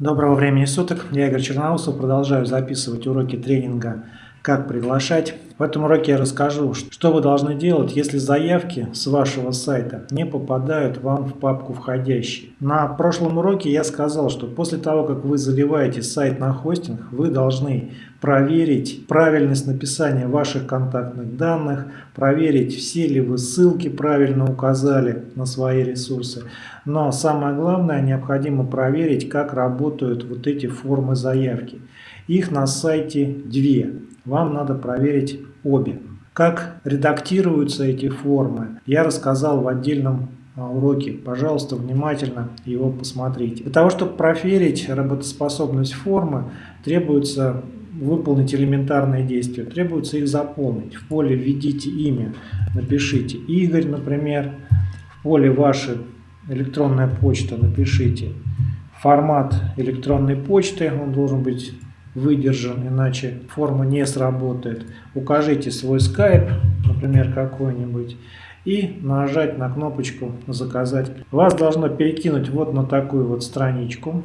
Доброго времени суток, я Игорь Черноусов, продолжаю записывать уроки тренинга «Как приглашать». В этом уроке я расскажу, что вы должны делать, если заявки с вашего сайта не попадают вам в папку «Входящие». На прошлом уроке я сказал, что после того, как вы заливаете сайт на хостинг, вы должны проверить правильность написания ваших контактных данных, проверить, все ли вы ссылки правильно указали на свои ресурсы. Но самое главное, необходимо проверить, как работают вот эти формы заявки. Их на сайте две. Вам надо проверить обе. Как редактируются эти формы, я рассказал в отдельном а, уроке. Пожалуйста, внимательно его посмотрите. Для того, чтобы проверить работоспособность формы, требуется выполнить элементарные действия. Требуется их заполнить. В поле введите имя, напишите Игорь, например. В поле ваша электронная почта напишите формат электронной почты. Он должен быть выдержан, иначе форма не сработает. Укажите свой скайп, например, какой-нибудь, и нажать на кнопочку «Заказать». Вас должно перекинуть вот на такую вот страничку.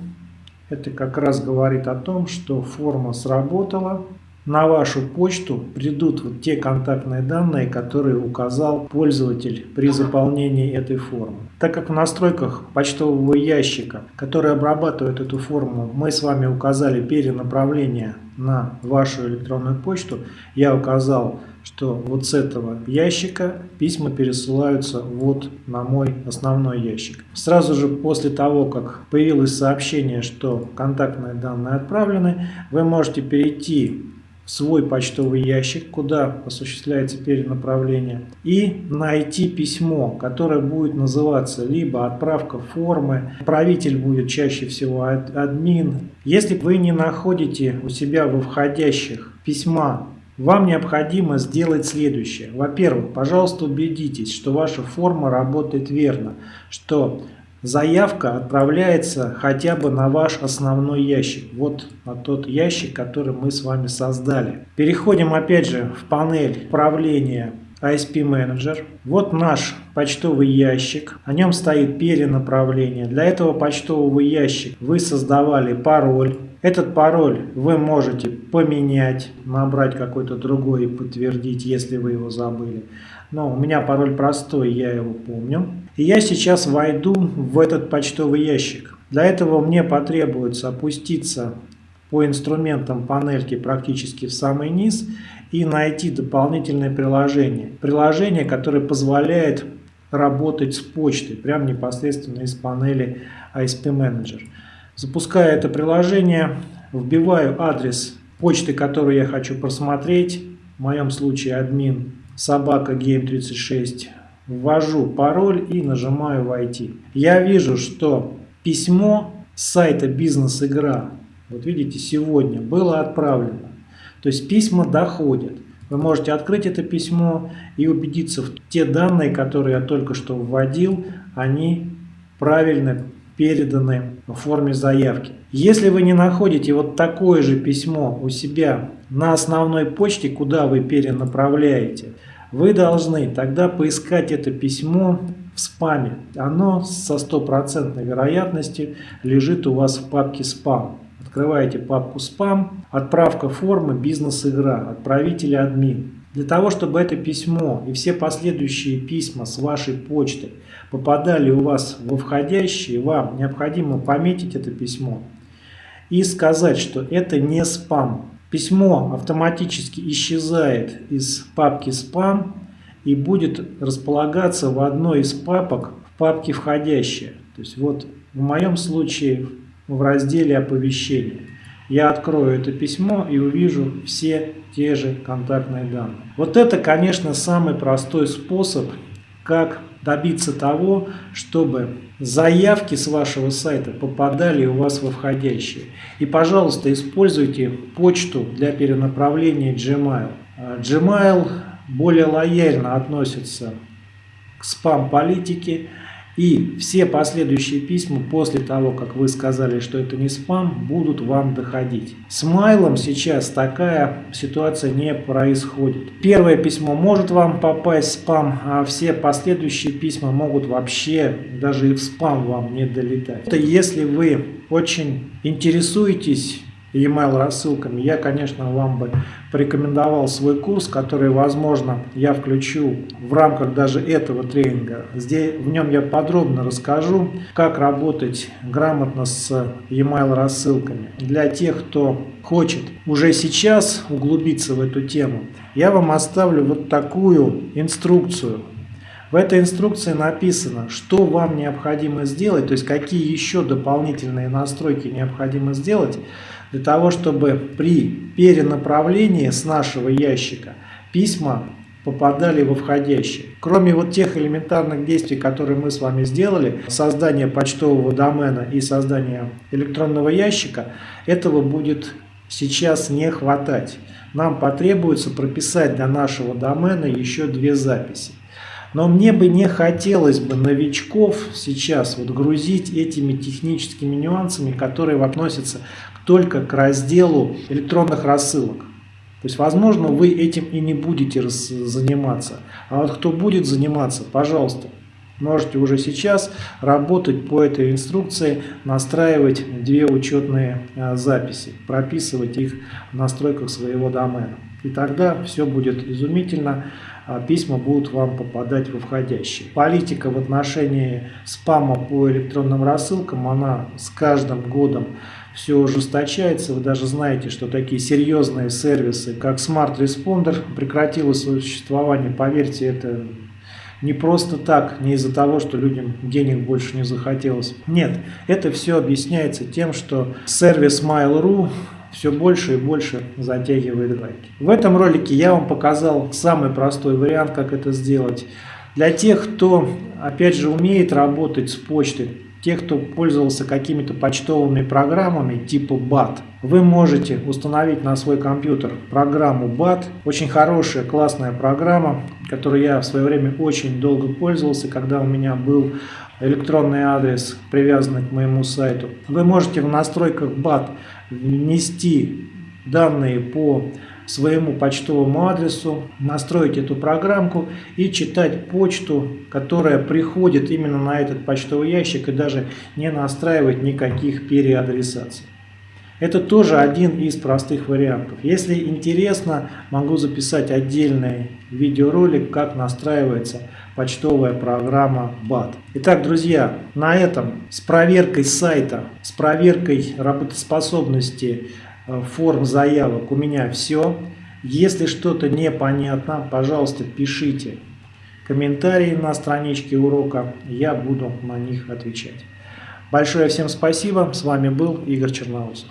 Это как раз говорит о том, что форма сработала. На вашу почту придут вот те контактные данные, которые указал пользователь при заполнении этой формы. Так как в настройках почтового ящика, который обрабатывает эту форму, мы с вами указали перенаправление на вашу электронную почту, я указал, что вот с этого ящика письма пересылаются вот на мой основной ящик. Сразу же после того, как появилось сообщение, что контактные данные отправлены, вы можете перейти свой почтовый ящик, куда осуществляется перенаправление, и найти письмо, которое будет называться либо отправка формы, правитель будет чаще всего админ. Если вы не находите у себя во входящих письма, вам необходимо сделать следующее. Во-первых, пожалуйста, убедитесь, что ваша форма работает верно, что заявка отправляется хотя бы на ваш основной ящик. Вот на тот ящик, который мы с вами создали. Переходим опять же в панель управления ISP Manager. Вот наш почтовый ящик. О нем стоит перенаправление. Для этого почтового ящика вы создавали пароль. Этот пароль вы можете поменять, набрать какой-то другой и подтвердить, если вы его забыли. Но у меня пароль простой, я его помню. И я сейчас войду в этот почтовый ящик. Для этого мне потребуется опуститься по инструментам панельки практически в самый низ и найти дополнительное приложение. Приложение, которое позволяет работать с почтой, прямо непосредственно из панели ISP Manager. Запускаю это приложение, вбиваю адрес почты, которую я хочу просмотреть, в моем случае админ собака game36, ввожу пароль и нажимаю «Войти». Я вижу, что письмо с сайта «Бизнес-игра», вот видите, сегодня было отправлено. То есть письма доходят. Вы можете открыть это письмо и убедиться в те данные, которые я только что вводил, они правильно переданы в форме заявки. Если вы не находите вот такое же письмо у себя на основной почте, куда вы перенаправляете, вы должны тогда поискать это письмо в спаме. Оно со стопроцентной вероятностью лежит у вас в папке спам. Открываете папку спам, отправка формы бизнес-игра, отправитель админ. Для того, чтобы это письмо и все последующие письма с вашей почты попадали у вас во входящие, вам необходимо пометить это письмо и сказать, что это не спам. Письмо автоматически исчезает из папки спам и будет располагаться в одной из папок в папке входящие. То есть вот в моем случае в разделе оповещения. Я открою это письмо и увижу все те же контактные данные. Вот это, конечно, самый простой способ, как добиться того, чтобы заявки с вашего сайта попадали у вас во входящие. И, пожалуйста, используйте почту для перенаправления Gmail. Gmail более лояльно относится к спам-политике И все последующие письма после того, как вы сказали, что это не спам, будут вам доходить. С майлом сейчас такая ситуация не происходит. Первое письмо может вам попасть в спам, а все последующие письма могут вообще даже и в спам вам не долетать. Это если вы очень интересуетесь e-mail рассылками, я, конечно, вам бы порекомендовал свой курс, который, возможно, я включу в рамках даже этого тренинга. Здесь, в нем я подробно расскажу, как работать грамотно с e-mail рассылками. Для тех, кто хочет уже сейчас углубиться в эту тему, я вам оставлю вот такую инструкцию. В этой инструкции написано, что вам необходимо сделать, то есть какие еще дополнительные настройки необходимо сделать, для того, чтобы при перенаправлении с нашего ящика письма попадали во входящие. Кроме вот тех элементарных действий, которые мы с вами сделали, создание почтового домена и создание электронного ящика, этого будет сейчас не хватать. Нам потребуется прописать для нашего домена еще две записи. Но мне бы не хотелось бы новичков сейчас вот грузить этими техническими нюансами, которые относятся только к разделу электронных рассылок. То есть, возможно, вы этим и не будете заниматься. А вот кто будет заниматься, пожалуйста, можете уже сейчас работать по этой инструкции, настраивать две учетные а, записи, прописывать их в настройках своего домена. И тогда все будет изумительно, а письма будут вам попадать во входящие. Политика в отношении спама по электронным рассылкам, она с каждым годом все ужесточается. Вы даже знаете, что такие серьезные сервисы, как Smart Responder, прекратило свое существование. Поверьте, это не просто так, не из-за того, что людям денег больше не захотелось. Нет, это все объясняется тем, что сервис Mail.ru все больше и больше затягивает гайки. В этом ролике я вам показал самый простой вариант, как это сделать. Для тех, кто, опять же, умеет работать с почтой, тех, кто пользовался какими-то почтовыми программами типа BAT, вы можете установить на свой компьютер программу BAT. Очень хорошая, классная программа, которой я в свое время очень долго пользовался, когда у меня был электронный адрес, привязанный к моему сайту. Вы можете в настройках BAT внести данные по своему почтовому адресу, настроить эту программку и читать почту, которая приходит именно на этот почтовый ящик и даже не настраивать никаких переадресаций. Это тоже один из простых вариантов. Если интересно, могу записать отдельный видеоролик, как настраивается почтовая программа BAT. Итак, друзья, на этом с проверкой сайта, с проверкой работоспособности Э, форм заявок у меня все. Если что-то непонятно, пожалуйста, пишите комментарии на страничке урока, я буду на них отвечать. Большое всем спасибо, с вами был Игорь Черноусов.